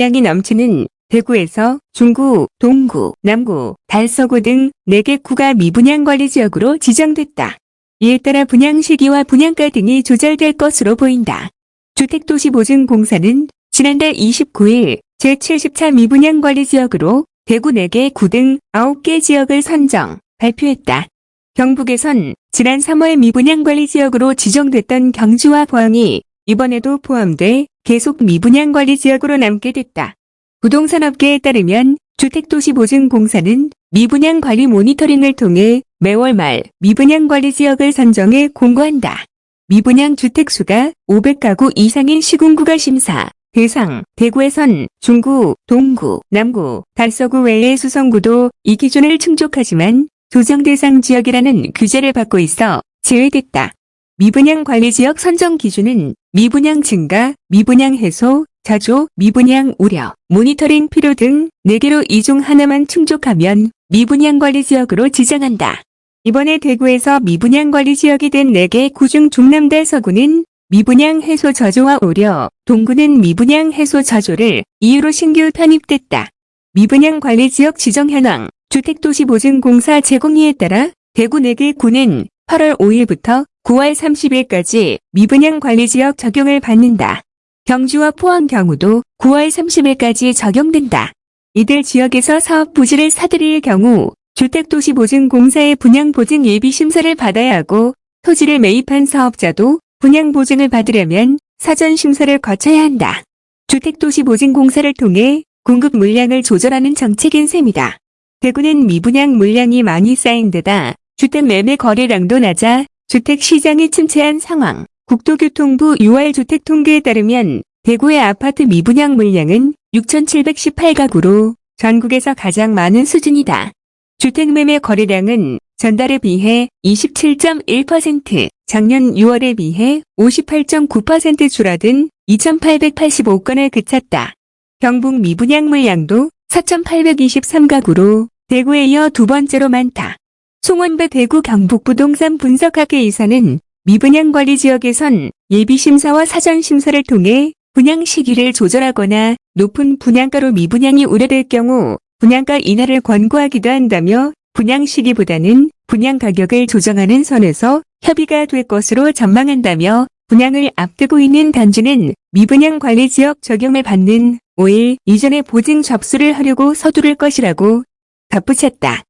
양이 넘치는 대구에서 중구, 동구, 남구, 달서구 등 4개 구가 미분양관리지역으로 지정됐다. 이에 따라 분양 시기와 분양가 등이 조절될 것으로 보인다. 주택도시보증공사는 지난달 29일 제70차 미분양관리지역으로 대구 4개 구 등 9개 지역을 선정, 발표했다. 경북에선 지난 3월 미분양관리지역으로 지정됐던 경주와 포항이 이번에도 포함돼 계속 미분양 관리 지역으로 남게 됐다. 부동산업계에 따르면 주택도시보증공사는 미분양 관리 모니터링을 통해 매월 말 미분양 관리 지역을 선정해 공고한다. 미분양 주택수가 500가구 이상인 시군구가 심사, 대상, 대구에선 중구, 동구, 남구, 달서구 외의 수성구도 이 기준을 충족하지만 조정 대상 지역이라는 규제를 받고 있어 제외됐다. 미분양 관리 지역 선정 기준은 미분양 증가, 미분양 해소, 자조, 미분양 우려, 모니터링 필요 등 4개로 이 중 하나만 충족하면 미분양 관리 지역으로 지정한다. 이번에 대구에서 미분양 관리 지역이 된 4개 구중 중남달 서구는 미분양 해소 저조와 우려, 동구는 미분양 해소 저조를 이유로 신규 편입됐다. 미분양 관리 지역 지정 현황, 주택도시보증공사 제공리에 따라 대구 4개 구는 8월 5일부터 9월 30일까지 미분양 관리지역 적용을 받는다. 경주와 포항 경우도 9월 30일까지 적용된다. 이들 지역에서 사업 부지를 사들일 경우 주택도시보증공사의 분양보증 예비심사를 받아야 하고 토지를 매입한 사업자도 분양보증을 받으려면 사전심사를 거쳐야 한다. 주택도시보증공사를 통해 공급 물량을 조절하는 정책인 셈이다. 대구는 미분양 물량이 많이 쌓인 데다 주택 매매 거래량도 낮아 주택 시장이 침체한 상황. 국토교통부 6월 주택통계에 따르면 대구의 아파트 미분양 물량은 6,718가구로 전국에서 가장 많은 수준이다. 주택 매매 거래량은 전달에 비해 27.1%, 작년 6월에 비해 58.9% 줄어든 2,885건에 그쳤다. 경북 미분양 물량도 4,823가구로 대구에 이어 두 번째로 많다. 송원배 대구 경북부동산 분석학회 이사는 미분양 관리 지역에선 예비심사와 사전심사를 통해 분양 시기를 조절하거나 높은 분양가로 미분양이 우려될 경우 분양가 인하를 권고하기도 한다며 분양 시기보다는 분양 가격을 조정하는 선에서 협의가 될 것으로 전망한다며 분양을 앞두고 있는 단지는 미분양 관리 지역 적용을 받는 5일 이전에 보증 접수를 하려고 서두를 것이라고 덧붙였다.